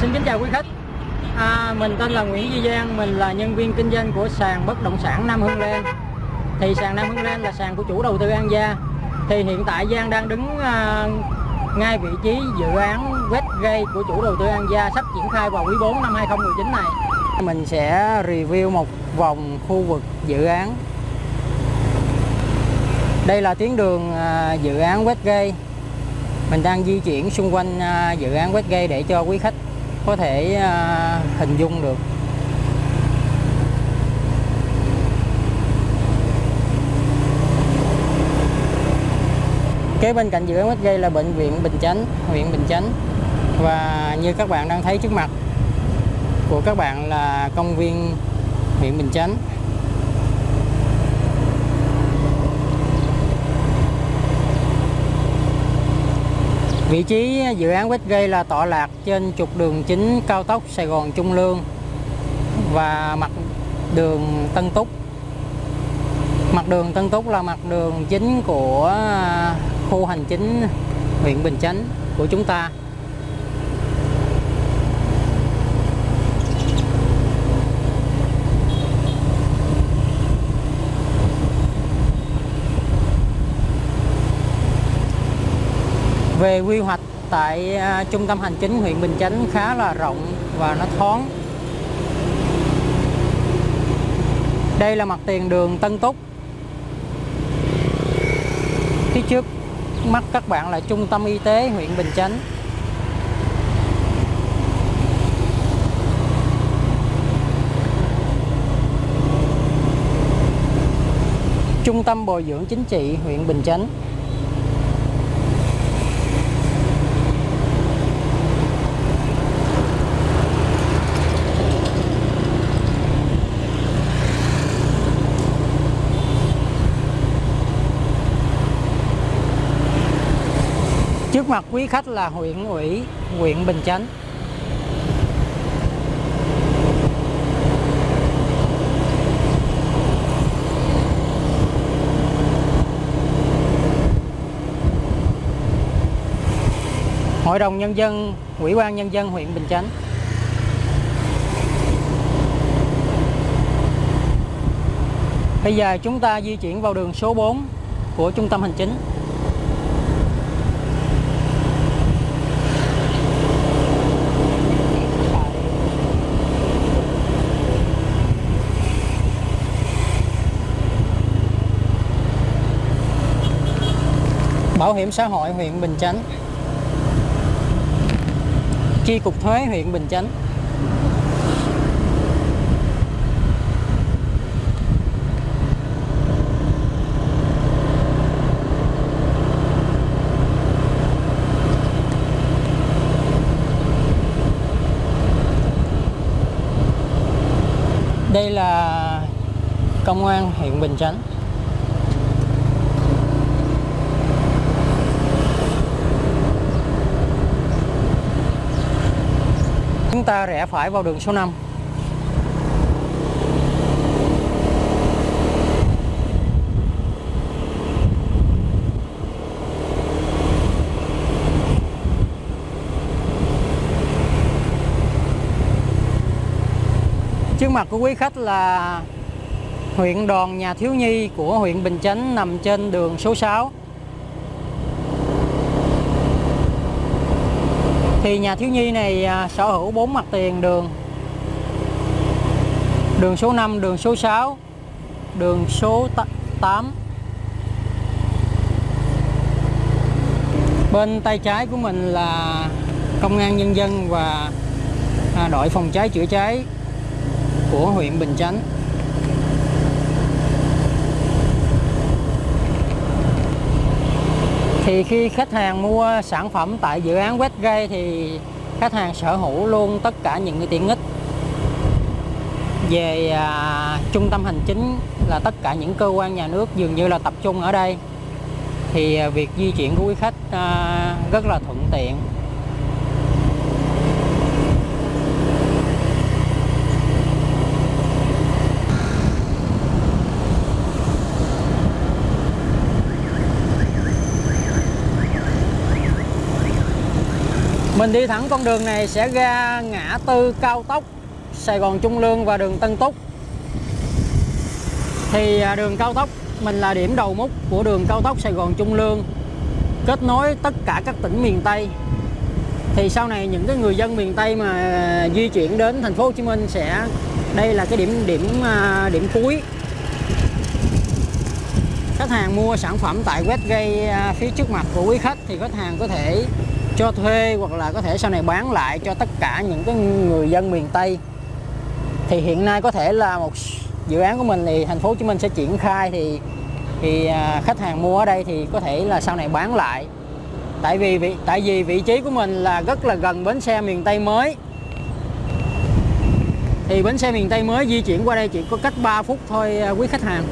Xin kính chào quý khách. À, Mình tên là Nguyễn Duy Giang Mình là nhân viên kinh doanh của sàn bất động sản Nam Hưng Lan. Thì sàn Nam Hưng Lan là sàn của chủ đầu tư An Gia. Thì hiện tại Giang đang đứng à, ngay vị trí dự án Westgate của chủ đầu tư An Gia Sắp triển khai vào quý 4 năm 2019 này. Mình sẽ review một vòng khu vực dự án. Đây là tuyến đường à, dự án Westgate mình đang di chuyển xung quanh à, dự án Westgate để cho quý khách có thể à, hình dung được. Kế bên cạnh dự án gây là bệnh viện Bình Chánh, huyện Bình Chánh. Và như các bạn đang thấy trước mặt của các bạn là công viên huyện Bình Chánh. Vị trí dự án Westgate là tọa lạc trên trục đường chính cao tốc Sài Gòn Trung Lương và mặt đường Tân Túc. Mặt đường Tân Túc là mặt đường chính của khu hành chính huyện Bình Chánh của chúng ta. Về quy hoạch tại à, trung tâm hành chính huyện Bình Chánh khá là rộng và nó thoáng. Đây là mặt tiền đường Tân Túc. Phía trước mắt các bạn là trung tâm y tế huyện Bình Chánh. Trung tâm bồi dưỡng chính trị huyện Bình Chánh. Trước mặt quý khách là huyện ủy, huyện Bình Chánh. Hội đồng Nhân dân, Ủy ban Nhân dân huyện Bình Chánh. Bây giờ chúng ta di chuyển vào đường số 4 của trung tâm hành chính. Bảo hiểm xã hội huyện Bình Chánh. Chi cục thuế huyện Bình Chánh. Đây là công an huyện Bình Chánh. Ta rẽ phải vào đường số 5 Trước mặt của quý khách là huyện đoàn nhà thiếu nhi của huyện Bình Chánh nằm trên đường số 6 thì nhà thiếu nhi này à, sở hữu bốn mặt tiền đường đường số 5 đường số 6 đường số 8 bên tay trái của mình là công an nhân dân và à, đội phòng cháy chữa cháy của huyện Bình Chánh. Thì khi khách hàng mua sản phẩm tại dự án Westgate thì khách hàng sở hữu luôn tất cả những cái tiện ích về à, trung tâm hành chính là tất cả những cơ quan nhà nước dường như là tập trung ở đây. Thì à, việc di chuyển của quý khách à, rất là thuận tiện. Mình đi thẳng con đường này sẽ ra ngã tư cao tốc Sài Gòn Trung Lương và đường Tân Túc. Thì à, đường cao tốc mình là điểm đầu mút của đường cao tốc Sài Gòn Trung Lương, kết nối tất cả các tỉnh miền Tây. Thì sau này những cái người dân miền Tây mà à, di chuyển đến thành phố Hồ Chí Minh sẽ, đây là cái điểm điểm à, điểm cuối. Khách hàng mua sản phẩm tại Westgate phía trước mặt của quý khách thì khách hàng có thể cho thuê hoặc là có thể sau này bán lại cho tất cả những cái người dân miền Tây. Thì hiện nay có thể là một dự án của mình thì thành phố Hồ Chí Minh sẽ triển khai thì thì à, khách hàng mua ở đây thì có thể là sau này bán lại. Tại vì vị, tại vì vị trí của mình là rất là gần bến xe miền Tây mới. Thì bến xe miền Tây mới di chuyển qua đây chỉ có cách 3 phút thôi à, quý khách hàng.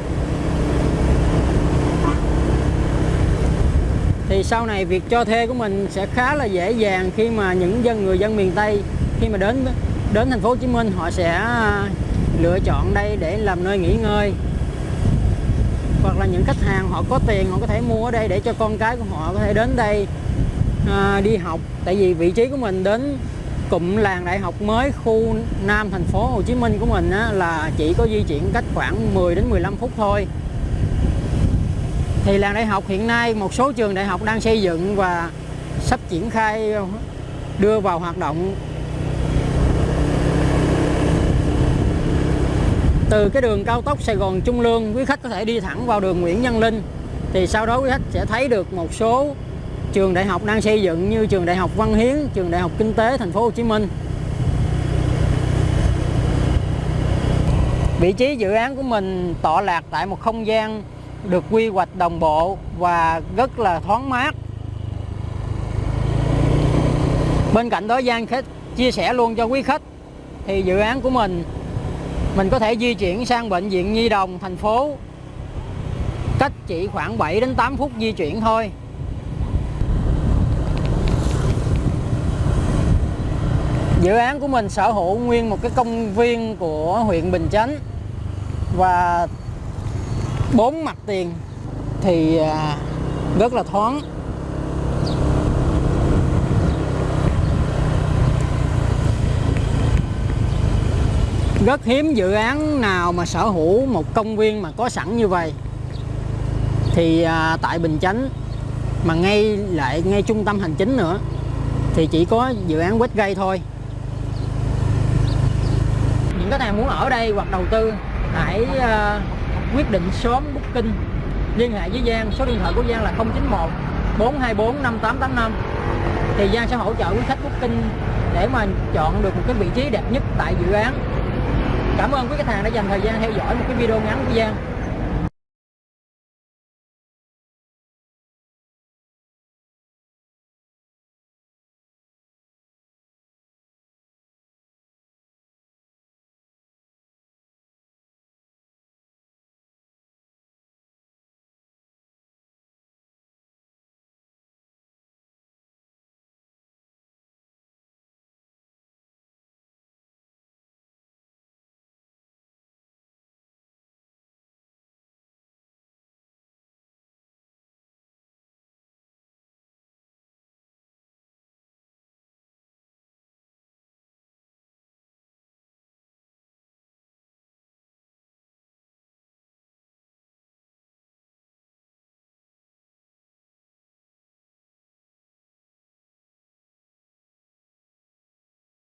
Thì sau này việc cho thuê của mình sẽ khá là dễ dàng khi mà những dân người dân miền Tây khi mà đến đến thành phố Hồ Chí Minh họ sẽ à, lựa chọn đây để làm nơi nghỉ ngơi. Hoặc là những khách hàng họ có tiền họ có thể mua ở đây để cho con cái của họ có thể đến đây à, đi học. Tại vì vị trí của mình đến cụm làng đại học mới khu Nam thành phố Hồ Chí Minh của mình á, là chỉ có di chuyển cách khoảng 10 đến 15 phút thôi thì làng đại học hiện nay một số trường đại học đang xây dựng và sắp triển khai đưa vào hoạt động từ cái đường cao tốc Sài Gòn Trung Lương quý khách có thể đi thẳng vào đường Nguyễn Văn Linh thì sau đó quý khách sẽ thấy được một số trường đại học đang xây dựng như trường đại học Văn Hiến, trường đại học Kinh tế thành phố Hồ Chí Minh. Vị trí dự án của mình tọa lạc tại một không gian được quy hoạch đồng bộ và rất là thoáng mát. Bên cạnh đó, Giang khách chia sẻ luôn cho quý khách thì dự án của mình mình có thể di chuyển sang bệnh viện Nhi Đồng thành phố cách chỉ khoảng 7 đến 8 phút di chuyển thôi dự án của mình sở hữu nguyên một cái công viên của huyện Bình Chánh và bốn mặt tiền thì à, rất là thoáng. Rất hiếm dự án nào mà sở hữu một công viên mà có sẵn như vậy. Thì à, tại Bình Chánh mà ngay lại ngay trung tâm hành chính nữa thì chỉ có dự án Westgate thôi. Những cái hàng muốn ở đây hoặc đầu tư hãy à, quyết định sớm booking. Liên hệ với Giang, số điện thoại của Giang là 091 424 5885 thì Giang sẽ hỗ trợ quý khách booking để mà chọn được một cái vị trí đẹp nhất tại dự án. Cảm ơn quý khách hàng đã dành thời gian theo dõi một cái video ngắn của Giang.